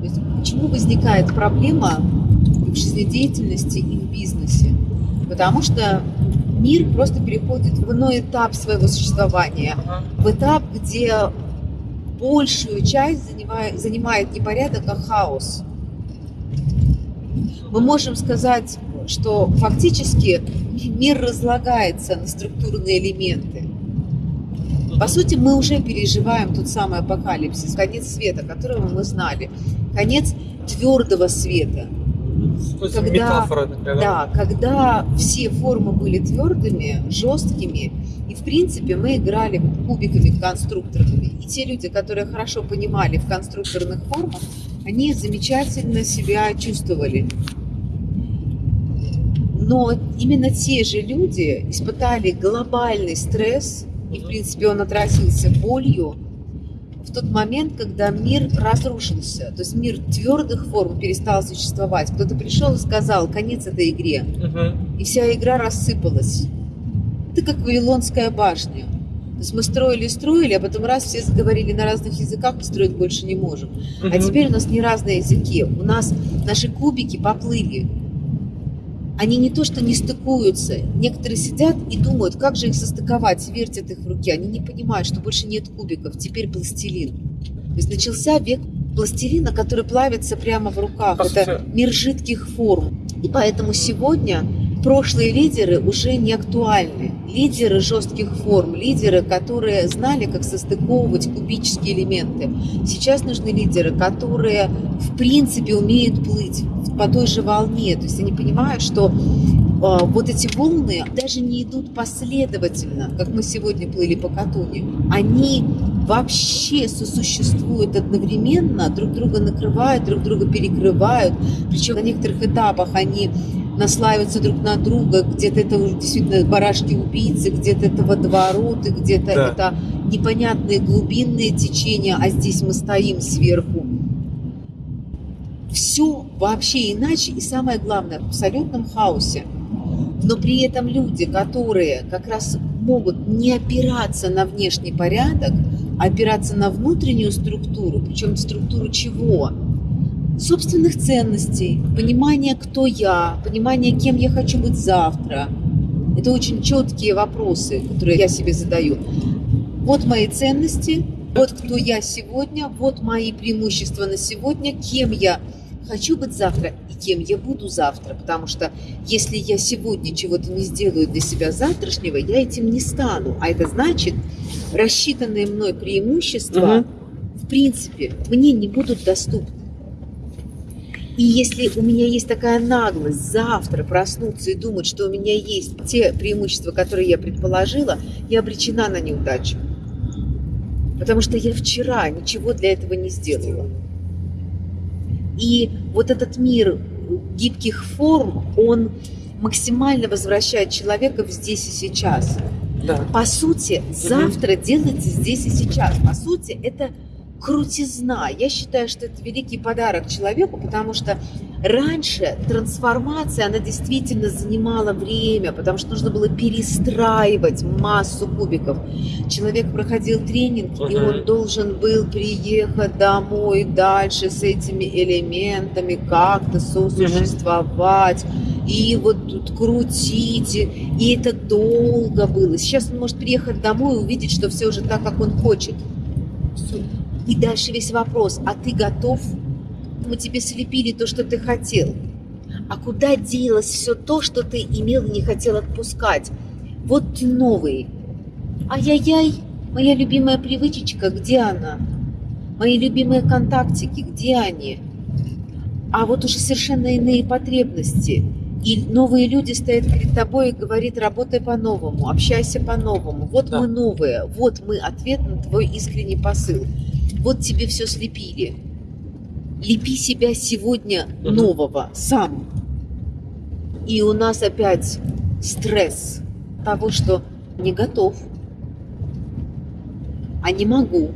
То есть, почему возникает проблема в жизнедеятельности и в бизнесе? Потому что мир просто переходит в иной этап своего существования, в этап, где большую часть занимает, занимает не порядок, а хаос. Мы можем сказать, что фактически мир разлагается на структурные элементы. По сути, мы уже переживаем тот самый апокалипсис, конец света, которого мы знали, конец твердого света. Когда, метафора такая, да? да, когда все формы были твердыми, жесткими, и в принципе мы играли кубиками конструкторными. И те люди, которые хорошо понимали в конструкторных формах, они замечательно себя чувствовали. Но именно те же люди испытали глобальный стресс, и, в принципе, он отразился болью в тот момент, когда мир разрушился. То есть мир твердых форм перестал существовать. Кто-то пришел и сказал, конец этой игре. Угу. И вся игра рассыпалась. Это как Вавилонская башня. То есть мы строили, строили, а потом раз все заговорили на разных языках, мы строить больше не можем. Угу. А теперь у нас не разные языки. У нас наши кубики поплыли они не то что не стыкуются, некоторые сидят и думают, как же их состыковать, вертят их в руке. Они не понимают, что больше нет кубиков, теперь пластилин. То есть начался век пластилина, который плавится прямо в руках. Это мир жидких форм. И поэтому сегодня прошлые лидеры уже не актуальны. Лидеры жестких форм, лидеры, которые знали, как состыковывать кубические элементы. Сейчас нужны лидеры, которые в принципе умеют плыть по той же волне. То есть они понимают, что э, вот эти волны даже не идут последовательно, как мы сегодня плыли по Катуне. Они вообще сосуществуют одновременно, друг друга накрывают, друг друга перекрывают. Причем на некоторых этапах они наслаиваются друг на друга, где-то это уже действительно барашки-убийцы, где-то это водовороты, где-то да. это непонятные глубинные течения, а здесь мы стоим сверху. Все вообще иначе и самое главное, в абсолютном хаосе. Но при этом люди, которые как раз могут не опираться на внешний порядок, а опираться на внутреннюю структуру, причем структуру чего? собственных ценностей, понимание, кто я, понимание, кем я хочу быть завтра. Это очень четкие вопросы, которые я себе задаю. Вот мои ценности, вот кто я сегодня, вот мои преимущества на сегодня, кем я хочу быть завтра и кем я буду завтра. Потому что если я сегодня чего-то не сделаю для себя завтрашнего, я этим не стану. А это значит, рассчитанные мной преимущества, угу. в принципе, мне не будут доступны. И если у меня есть такая наглость завтра проснуться и думать, что у меня есть те преимущества, которые я предположила, я обречена на неудачу. Потому что я вчера ничего для этого не сделала. И вот этот мир гибких форм, он максимально возвращает человека в здесь и сейчас. Да. По сути, завтра делайте здесь и сейчас. По сути, это крутизна. Я считаю, что это великий подарок человеку, потому что раньше трансформация, она действительно занимала время, потому что нужно было перестраивать массу кубиков. Человек проходил тренинг, uh-huh. и он должен был приехать домой дальше с этими элементами, как-то сосуществовать. Uh-huh. И вот тут крутить, и это долго было. Сейчас он может приехать домой и увидеть, что все уже так, как он хочет. И дальше весь вопрос, а ты готов? Мы тебе слепили то, что ты хотел. А куда делось все то, что ты имел и не хотел отпускать? Вот ты новый. Ай-яй-яй, моя любимая привычечка, где она? Мои любимые контактики, где они? А вот уже совершенно иные потребности. И новые люди стоят перед тобой и говорят, работай по-новому, общайся по-новому. Вот да. мы новые, вот мы ответ на твой искренний посыл вот тебе все слепили. Лепи себя сегодня нового, сам. И у нас опять стресс того, что не готов, а не могу.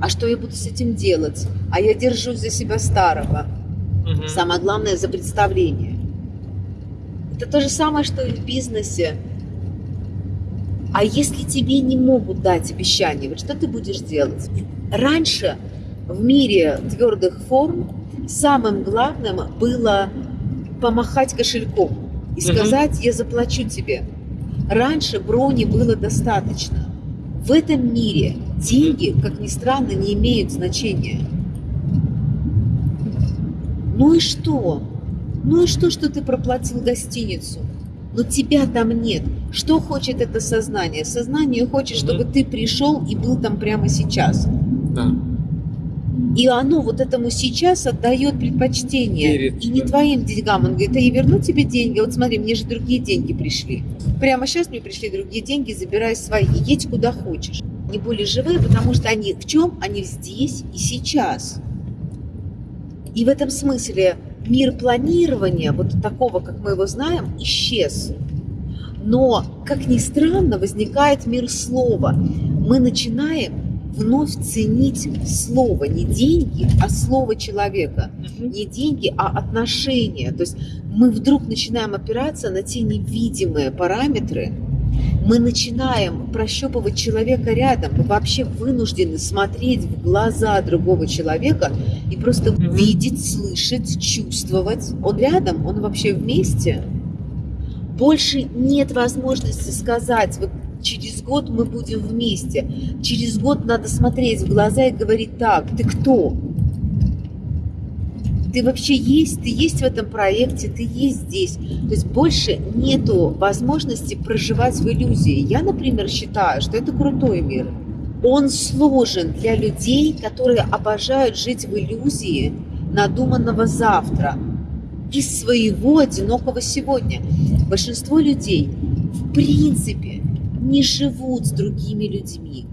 А что я буду с этим делать? А я держусь за себя старого. Угу. Самое главное за представление. Это то же самое, что и в бизнесе. А если тебе не могут дать обещание, вот что ты будешь делать? Раньше в мире твердых форм самым главным было помахать кошельком и сказать, я заплачу тебе. Раньше брони было достаточно. В этом мире деньги, как ни странно, не имеют значения. Ну и что? Ну и что, что ты проплатил гостиницу? Но тебя там нет. Что хочет это сознание? Сознание хочет, чтобы ты пришел и был там прямо сейчас. Да. И оно вот этому сейчас отдает предпочтение. Верит, и не да. твоим деньгам. Он говорит, а я верну тебе деньги. Вот смотри, мне же другие деньги пришли. Прямо сейчас мне пришли другие деньги, забирай свои. Едь куда хочешь. Не более живые, потому что они в чем? Они здесь и сейчас. И в этом смысле мир планирования, вот такого, как мы его знаем, исчез. Но, как ни странно, возникает мир слова. Мы начинаем вновь ценить слово, не деньги, а слово человека. Не деньги, а отношения. То есть мы вдруг начинаем опираться на те невидимые параметры, мы начинаем прощупывать человека рядом, мы вообще вынуждены смотреть в глаза другого человека и просто видеть, слышать, чувствовать. Он рядом, он вообще вместе. Больше нет возможности сказать, вот через год мы будем вместе. Через год надо смотреть в глаза и говорить так, ты кто? Ты вообще есть, ты есть в этом проекте, ты есть здесь. То есть больше нету возможности проживать в иллюзии. Я, например, считаю, что это крутой мир. Он сложен для людей, которые обожают жить в иллюзии надуманного завтра из своего одинокого сегодня. Большинство людей в принципе не живут с другими людьми.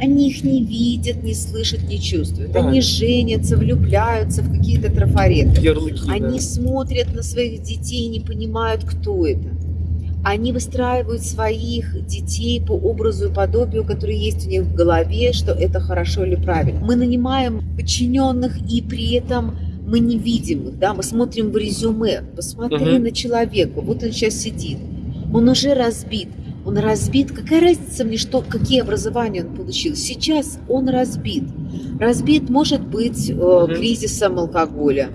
Они их не видят, не слышат, не чувствуют. Да. Они женятся, влюбляются в какие-то трафареты. Ярлыки, Они да. смотрят на своих детей и не понимают, кто это. Они выстраивают своих детей по образу и подобию, который есть у них в голове, что это хорошо или правильно. Мы нанимаем подчиненных, и при этом мы не видим их, да, мы смотрим в резюме, посмотри Мгм. на человека, вот он сейчас сидит, он уже разбит, он разбит, какая разница мне, что, какие образования он получил, сейчас он разбит, разбит может быть э, Мгм. кризисом алкоголя,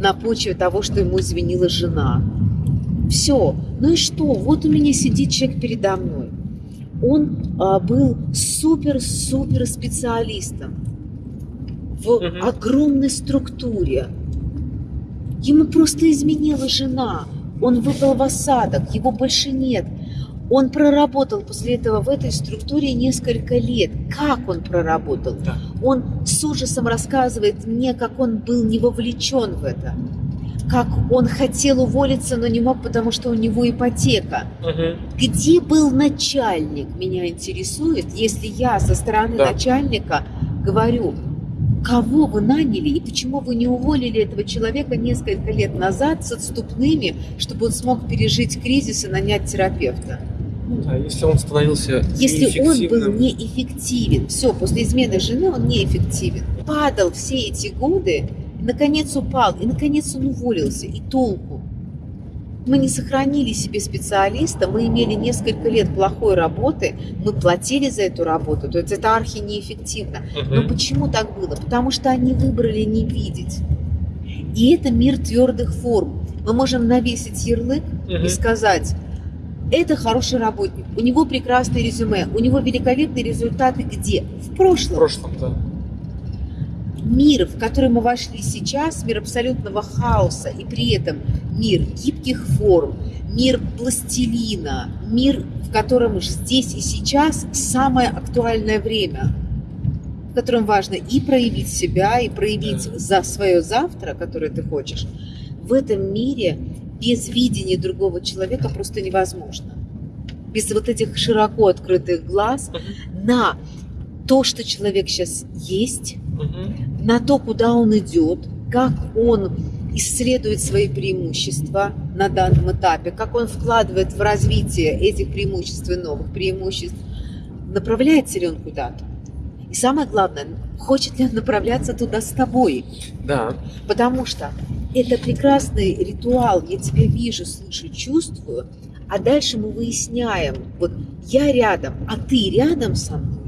на почве того, что ему извинила жена. Все. Ну и что? Вот у меня сидит человек передо мной. Он а, был супер-супер специалистом в огромной структуре. Ему просто изменила жена. Он выпал в осадок, его больше нет. Он проработал после этого в этой структуре несколько лет. Как он проработал? Да. Он с ужасом рассказывает мне, как он был не вовлечен в это. Как он хотел уволиться, но не мог, потому что у него ипотека. Мгм. Где был начальник, меня интересует, если я со стороны Да. начальника говорю, кого вы наняли и почему вы не уволили этого человека несколько лет назад с отступными, чтобы он смог пережить кризис и нанять терапевта. Ну да, если он становился Если он был неэффективен, все, после измены жены он неэффективен. Падал все эти годы, наконец упал, и наконец он уволился, и толку. Мы не сохранили себе специалиста, мы имели несколько лет плохой работы, мы платили за эту работу, то есть это архи неэффективно. Но почему так было? Потому что они выбрали не видеть. И это мир твердых форм. Мы можем навесить ярлык и сказать, это хороший работник, у него прекрасное резюме, у него великолепные результаты где? В В прошлом. прошлом, да. Мир, в который мы вошли сейчас, мир абсолютного хаоса, и при этом мир гибких форм, мир пластилина, мир, в котором здесь и сейчас самое актуальное время, в котором важно и проявить себя, и проявить за свое завтра, которое ты хочешь. В этом мире без видения другого человека просто невозможно. Без вот этих широко открытых глаз на то, что человек сейчас есть, на то, куда он идет, как он исследует свои преимущества на данном этапе, как он вкладывает в развитие этих преимуществ и новых преимуществ, направляется ли он куда-то. И самое главное, хочет ли он направляться туда с тобой. Да. Потому что это прекрасный ритуал, я тебя вижу, слышу, чувствую, а дальше мы выясняем, вот я рядом, а ты рядом со мной.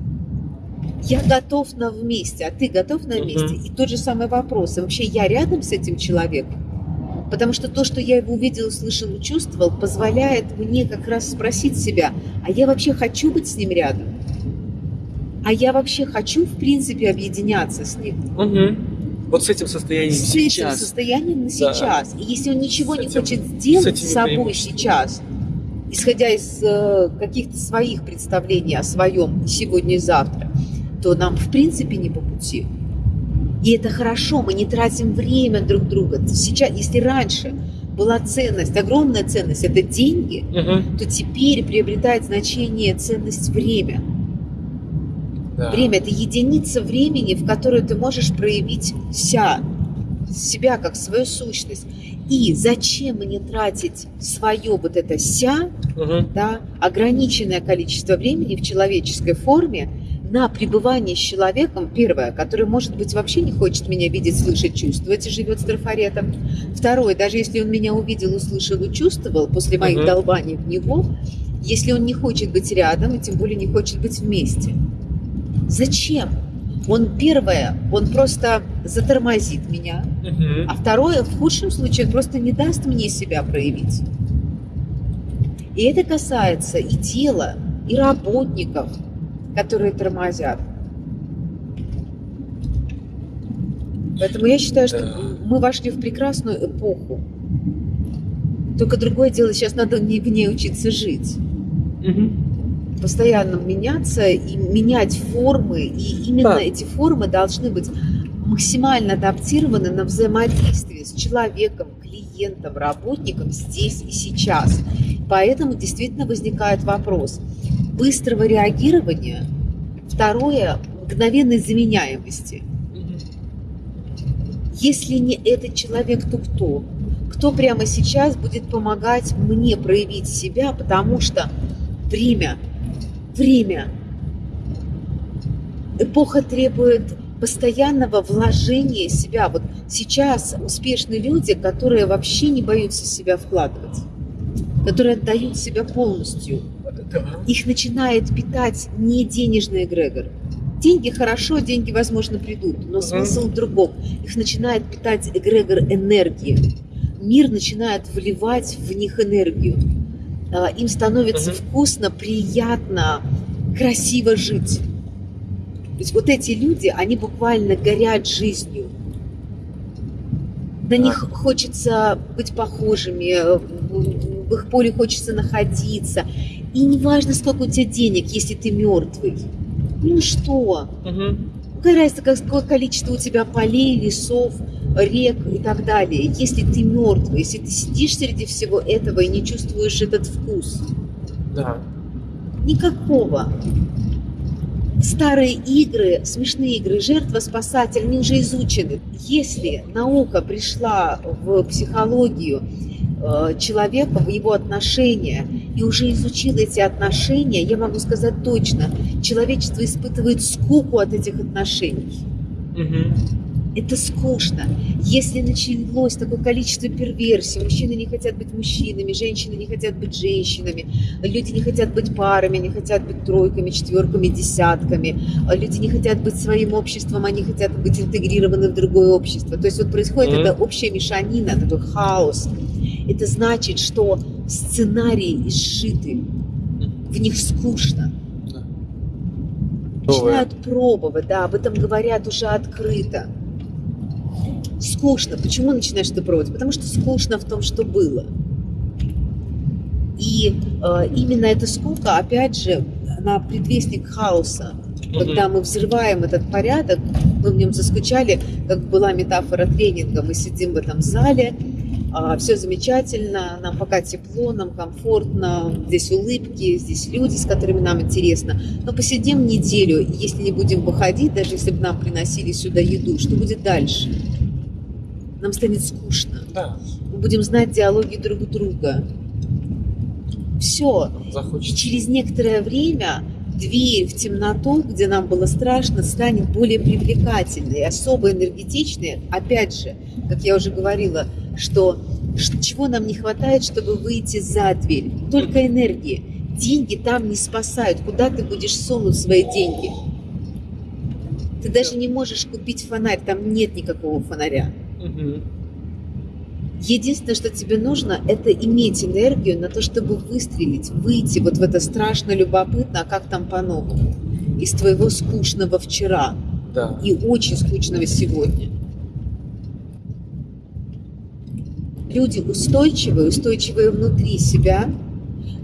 Я готов на вместе, а ты готов на вместе. Мгм. И тот же самый вопрос. И вообще я рядом с этим человеком? Потому что то, что я его увидел, услышал и чувствовал, позволяет мне как раз спросить себя, а я вообще хочу быть с ним рядом? А я вообще хочу, в принципе, объединяться с ним? Мгм. Вот с этим состоянием с этим сейчас. состоянием на Да. сейчас. И если он ничего С не этим- хочет с сделать с собой сейчас, исходя из э, каких-то своих представлений о своем сегодня и завтра, то нам в принципе не по пути. И это хорошо, мы не тратим время друг друга. Сейчас, если раньше была ценность, огромная ценность, это деньги, Мгм. то теперь приобретает значение ценность время. Да. Время – это единица времени, в которую ты можешь проявить ся, себя как свою сущность. И зачем мне тратить свое вот это ся, Мгм. да, ограниченное количество времени в человеческой форме на пребывание с человеком, первое, который, может быть, вообще не хочет меня видеть, слышать, чувствовать и живет с трафаретом. Второе, даже если он меня увидел, услышал и чувствовал после моих Мгм. долбаний в него, если он не хочет быть рядом и тем более не хочет быть вместе. Зачем? Он первое, он просто затормозит меня, Мгм. а второе, в худшем случае, он просто не даст мне себя проявить. И это касается и тела, и работников, которые тормозят. Поэтому я считаю, что Да. мы вошли в прекрасную эпоху. Только другое дело, сейчас надо не в ней учиться жить. Мгм. Постоянно меняться и менять формы. И именно Да. эти формы должны быть максимально адаптированы на взаимодействие с человеком, клиентом, работником здесь и сейчас. Поэтому действительно возникает вопрос быстрого реагирования, второе – мгновенной заменяемости. Если не этот человек, то кто? Кто прямо сейчас будет помогать мне проявить себя, потому что время, время, эпоха требует постоянного вложения себя. Вот сейчас успешные люди, которые вообще не боятся себя вкладывать, которые отдают себя полностью, Да. их начинает питать не денежный эгрегор. Деньги хорошо, деньги, возможно, придут, но смысл в другом. Их начинает питать эгрегор энергии. Мир начинает вливать в них энергию. А, Им становится Мгм. вкусно, приятно, красиво жить. То есть вот эти люди, они буквально горят жизнью. На них хочется быть похожими, в их поле хочется находиться. И не важно, сколько у тебя денег, если ты мертвый. Ну что? Мгм. Какая разница, какое количество у тебя полей, лесов, рек и так далее. Если ты мертвый, если ты сидишь среди всего этого и не чувствуешь этот вкус. Да. Никакого. Старые игры, смешные игры, жертва-спасатель, они уже изучены. Если наука пришла в психологию э, человека, в его отношения, и уже изучила эти отношения, я могу сказать точно, человечество испытывает скуку от этих отношений. Мгм. Это скучно. Если началось такое количество перверсий, мужчины не хотят быть мужчинами, женщины не хотят быть женщинами, люди не хотят быть парами, не хотят быть тройками, четверками, десятками, люди не хотят быть своим обществом, они хотят быть интегрированы в другое общество. То есть вот происходит Мгм. эта общая мешанина, такой хаос. Это значит, что сценарии изшиты, в них скучно. Начинают пробовать, да, об этом говорят уже открыто. Скучно. Почему начинаешь это пробовать? Потому что скучно в том, что было. И э, именно эта скука, опять же, она предвестник хаоса. Когда мы взрываем этот порядок, мы в нем заскучали, как была метафора тренинга, мы сидим в этом зале, все замечательно, нам пока тепло, нам комфортно, здесь улыбки, здесь люди, с которыми нам интересно. Но посидим неделю, и если не будем выходить, даже если бы нам приносили сюда еду, что будет дальше? Нам станет скучно. Да. Мы будем знать диалоги друг друга. Все. И Захочется. через некоторое время дверь в темноту, где нам было страшно, станет более привлекательной, особо энергетичной. Опять же, как я уже говорила, что чего нам не хватает, чтобы выйти за дверь? Только энергии. Деньги там не спасают. Куда ты будешь сунуть свои деньги? Ты даже не можешь купить фонарь, там нет никакого фонаря. Единственное, что тебе нужно, это иметь энергию на то, чтобы выстрелить, выйти вот в это страшно любопытно, а как там по-новому, из твоего скучного вчера Да. и очень скучного сегодня. Люди устойчивые, устойчивые внутри себя,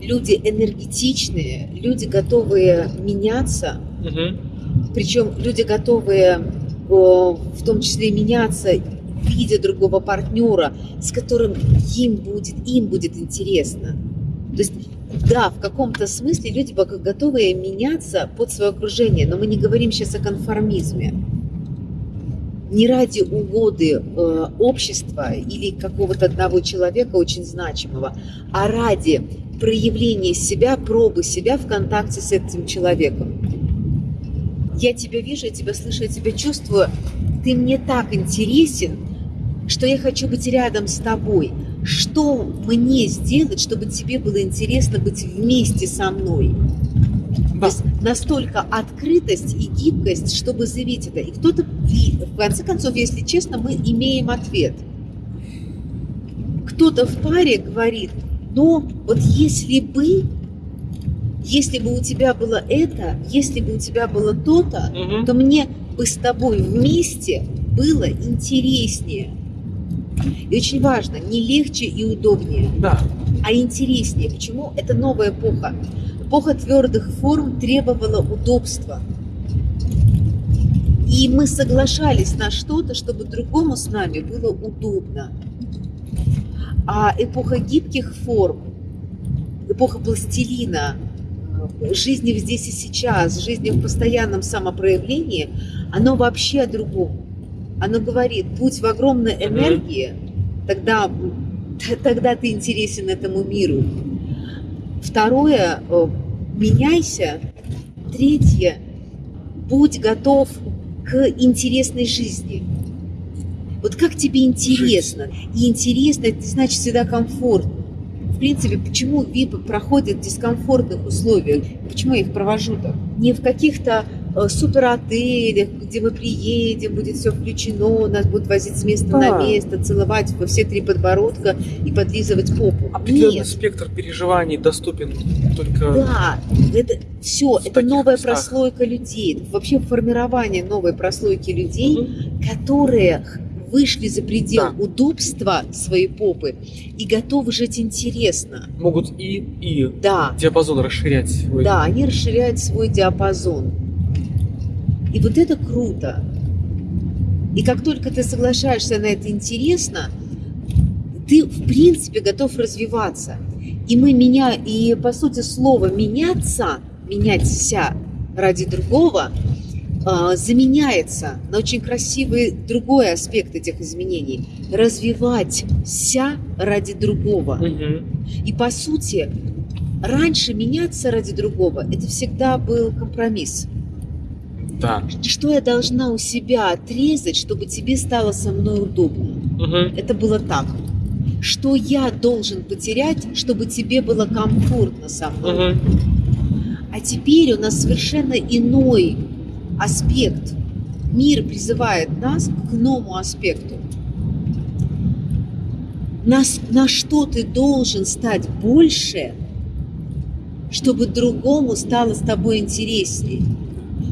люди энергетичные, люди готовые меняться, Мгм. причем люди готовые в том числе меняться, видя другого партнера, с которым им будет, им будет интересно. То есть, да, в каком-то смысле люди готовы меняться под свое окружение, но мы не говорим сейчас о конформизме. Не ради угоды э, общества или какого-то одного человека очень значимого, а ради проявления себя, пробы себя в контакте с этим человеком. Я тебя вижу, я тебя слышу, я тебя чувствую. Ты мне так интересен, что я хочу быть рядом с тобой. Что мне сделать, чтобы тебе было интересно быть вместе со мной? То Да. есть настолько открытость и гибкость, чтобы заявить это. И кто-то, в конце концов, если честно, мы имеем ответ. Кто-то в паре говорит, но вот если бы, если бы у тебя было это, если бы у тебя было то-то, Мгм. то мне бы с тобой вместе было интереснее. И очень важно, не легче и удобнее, Да. А интереснее. Почему? Это новая эпоха. Эпоха твердых форм требовала удобства. И мы соглашались на что-то, чтобы другому с нами было удобно. А эпоха гибких форм, эпоха пластилина, э, жизни здесь и сейчас, жизни в постоянном самопроявлении, оно вообще о другом. Оно говорит, будь в огромной энергии, тогда, тогда ты интересен этому миру. Второе, э, меняйся. Третье, будь готов к интересной жизни. Вот как тебе интересно? И интересно, это значит всегда комфортно. В принципе, почему ВИП проходят в дискомфортных условиях? Почему я их провожу так? Не в каких-то суперотелях, где мы приедем, будет все включено, нас будут возить с места на Да. место, целовать во все три подбородка и подлизывать попу. Определенный Нет. спектр переживаний доступен только... Да, это все, это новая местах. прослойка людей, это вообще формирование новой прослойки людей, Мгм. которые вышли за предел Да. удобства своей попы и готовы жить интересно. Могут и, и Да, диапазон расширять свой. да, они расширяют свой диапазон. И вот это круто. И как только ты соглашаешься на это интересно, ты в принципе готов развиваться. И мы меня, и по сути слова меняться, меняться ради другого, а, заменяется на очень красивый другой аспект этих изменений. Развивать ся ради другого. Мгм. И по сути, раньше меняться ради другого – это всегда был компромисс. Да. Что я должна у себя отрезать, чтобы тебе стало со мной удобно? Мгм. Это было так. Что я должен потерять, чтобы тебе было комфортно со мной? Мгм. А теперь у нас совершенно иной аспект. Мир призывает нас к новому аспекту. Нас, на что ты должен стать больше, чтобы другому стало с тобой интересней,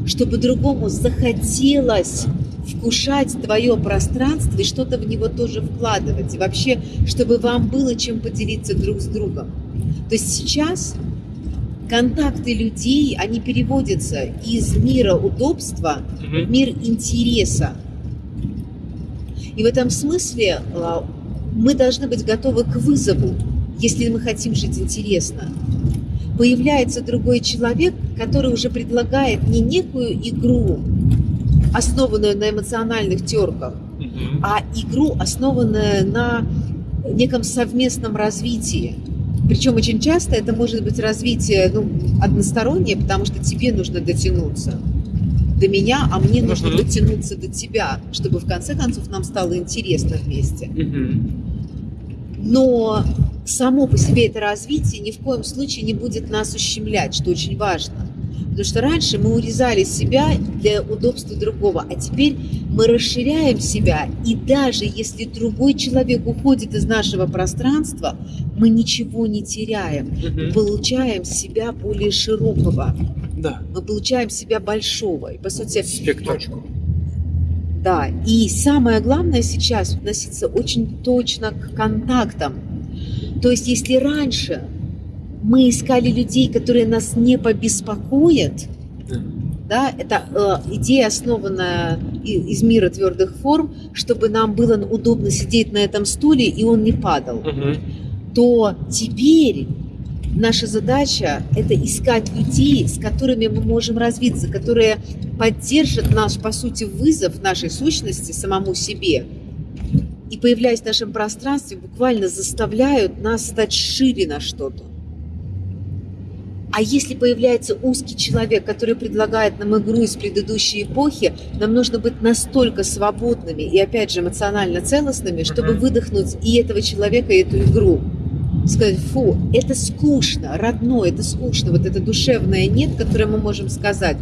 чтобы другому захотелось вкушать твое пространство и что-то в него тоже вкладывать. И вообще, чтобы вам было чем поделиться друг с другом. То есть сейчас контакты людей, они переводятся из мира удобства в мир интереса. И в этом смысле а, мы должны быть готовы к вызову, если мы хотим жить интересно. Появляется другой человек, который уже предлагает не некую игру, основанную на эмоциональных терках, Мгм. а игру, основанную на неком совместном развитии. Причем очень часто это может быть развитие ну, одностороннее, потому что тебе нужно дотянуться до меня, а мне нужно дотянуться до тебя, чтобы в конце концов нам стало интересно вместе. Мгм. Но само по себе это развитие ни в коем случае не будет нас ущемлять, что очень важно. Потому что раньше мы урезали себя для удобства другого, а теперь мы расширяем себя, и даже если другой человек уходит из нашего пространства, мы ничего не теряем. Мы получаем себя более широкого, Да. мы получаем себя большого. И, по сути, Спектр. да, и самое главное сейчас относиться очень точно к контактам. То есть, если раньше мы искали людей, которые нас не побеспокоят, Да. да, это э, идея, основанная из мира твердых форм, чтобы нам было удобно сидеть на этом стуле и он не падал, Мгм. то теперь наша задача – это искать людей, с которыми мы можем развиться, которые поддержат наш, по сути, вызов нашей сущности самому себе. И, появляясь в нашем пространстве, буквально заставляют нас стать шире на что-то. А если появляется узкий человек, который предлагает нам игру из предыдущей эпохи, нам нужно быть настолько свободными и, опять же, эмоционально целостными, чтобы выдохнуть и этого человека, и эту игру. Сказать, фу, это скучно, родное, это скучно, вот это душевное нет, которое мы можем сказать.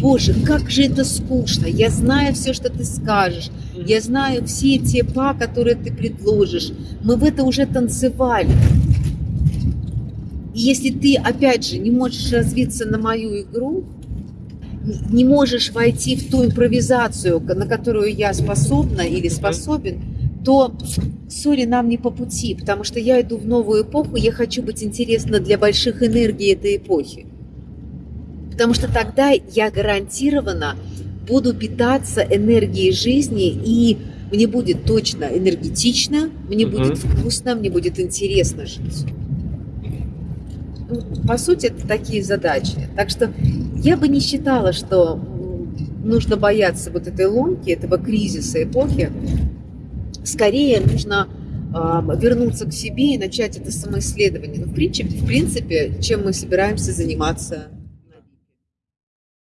Боже, как же это скучно, я знаю все, что ты скажешь, я знаю все те па, которые ты предложишь. Мы в это уже танцевали. И если ты, опять же, не можешь развиться на мою игру, не можешь войти в ту импровизацию, на которую я способна или способен, то, сори, нам не по пути, потому что я иду в новую эпоху, я хочу быть интересна для больших энергий этой эпохи. Потому что тогда я гарантированно буду питаться энергией жизни, и мне будет точно энергетично, мне Мгм. будет вкусно, мне будет интересно жить. Ну, По сути, это такие задачи. Так что я бы не считала, что нужно бояться вот этой ломки, этого кризиса эпохи. Скорее нужно а, вернуться к себе и начать это самоисследование. Ну, в принципе, в принципе, чем мы собираемся заниматься